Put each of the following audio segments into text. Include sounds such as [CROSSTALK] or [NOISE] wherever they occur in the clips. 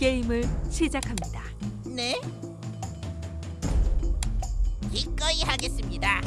게임을 시작합니다. 네? 기꺼이 하겠습니다.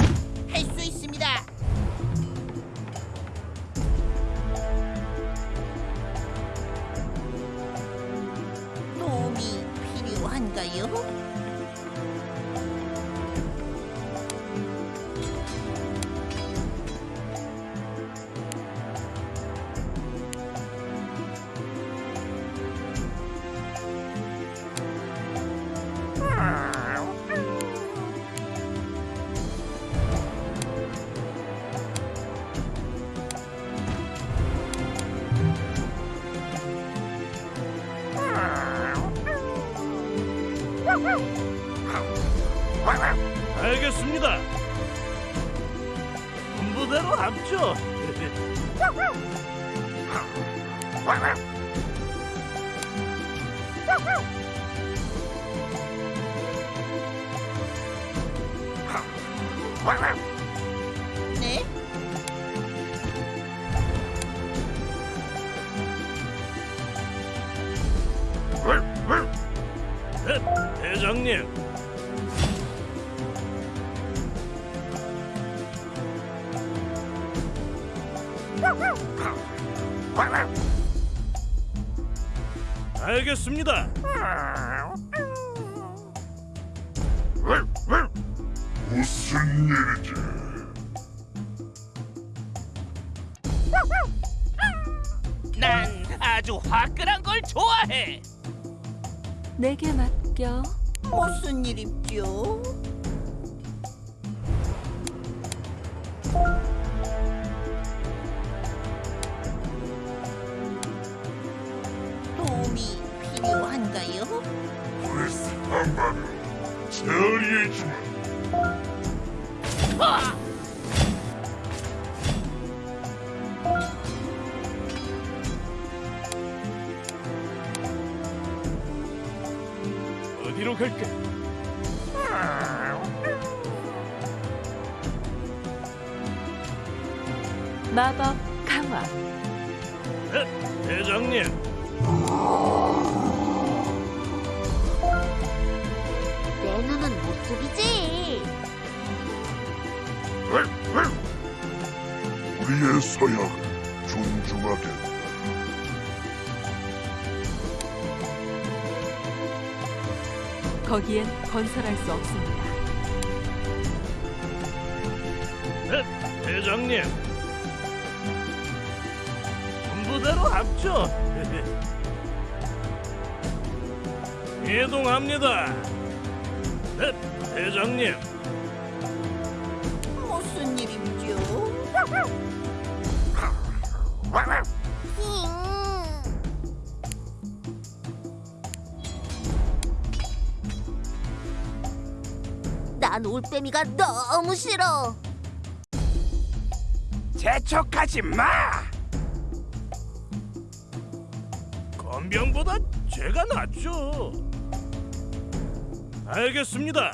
군부대로 합죠. 네? 네, 대장님. 알겠습니다. 무슨 일이지? 난 아주 화끈한 걸 좋아해. 내게 맡겨. 무슨 일입죠? 처리해주마. 아! 어디로 갈까? 마법 강화. 네, 대장님. 속이지. 우리의 서약을 존중하겠다. 거기엔 건설할 수 없습니다. 네, 대장님. 군부대로 합죠. [LAUGHS] 이동합니다. 네, 대장님. 무슨 일입죠? 난 올빼미가 너무 싫어. 재촉하지 마. 건병보다 제가 낫죠. 알겠습니다.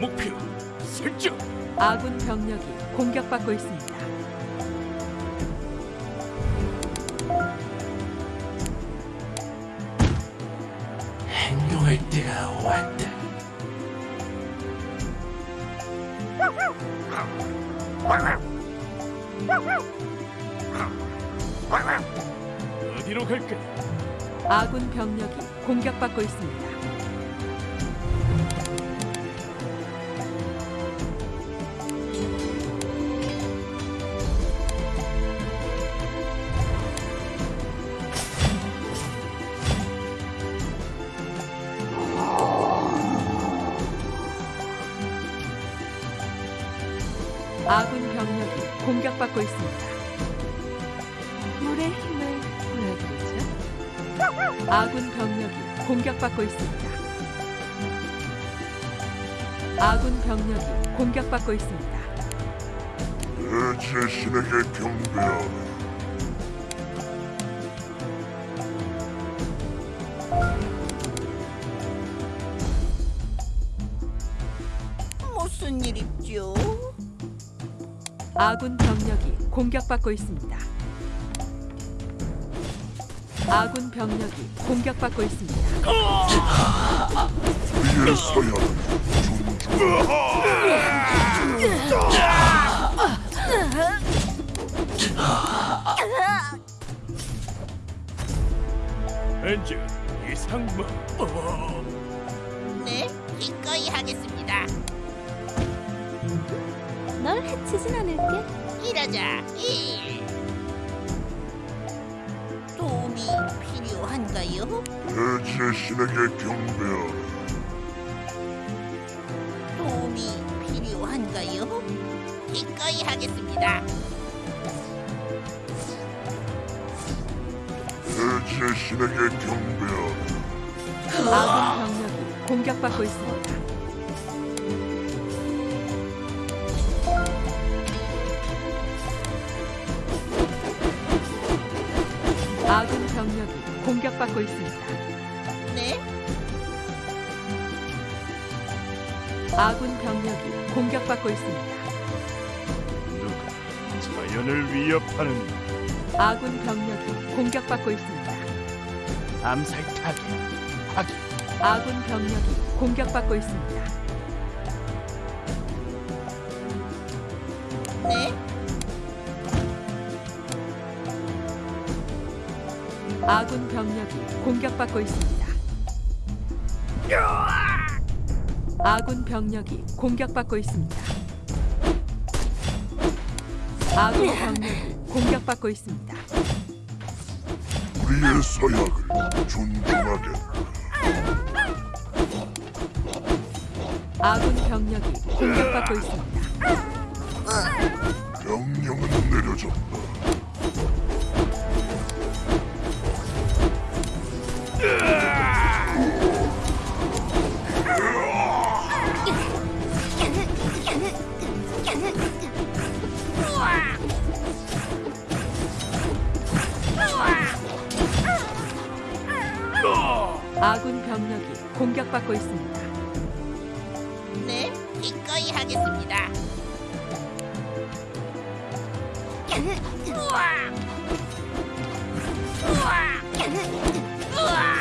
목표 설정. 아군 병력이 공격받고 있습니다. 행동할 때가 왔다. 어디로 갈까? 아군 병력이 공격받고 있습니다. 공격받고 있습니다. 물의 힘을 보여드리죠. 아군 병력이 공격받고 있습니다. 아군 병력이 공격받고 있습니다. 내 제신에게 경배하라. 아군 병력이 공격받고 있습니다. 아군 병력이 공격받고 있습니다. 서약을 존중하게 엔즈 이상무. 어, 네, 기꺼이 하겠습니다. 널 해치진 않을게. 일하자. 일. 도움이 필요한가요? 대지의 신에게 경배하라 도움이 필요한가요? 기꺼이 하겠습니다. 대지의 신에게 경배하라 아군 병력이 공격받고 있습니다. 아군 병력이 공격받고 있습니다. 네, 아군 병력이 공격받고 있습니다. 누가 자연을 위협하는 아군 병력이 공격받고 있습니다. 암살 타겟 확인. 아군 병력이 공격받고 있습니다. 네, 아군 병력이 공격받고 있습니다. 아군 병력이 공격받고 있습니다. 아군 병력이 공격받고 있습니다. 우리의 서약을 존중하게 아군 병력이 공격받고 있습니다. 명령은 내려졌다 아군 병력이 공격받고 있습니다. 네, 기꺼이 하겠습니다. 우와! 우와! 우와!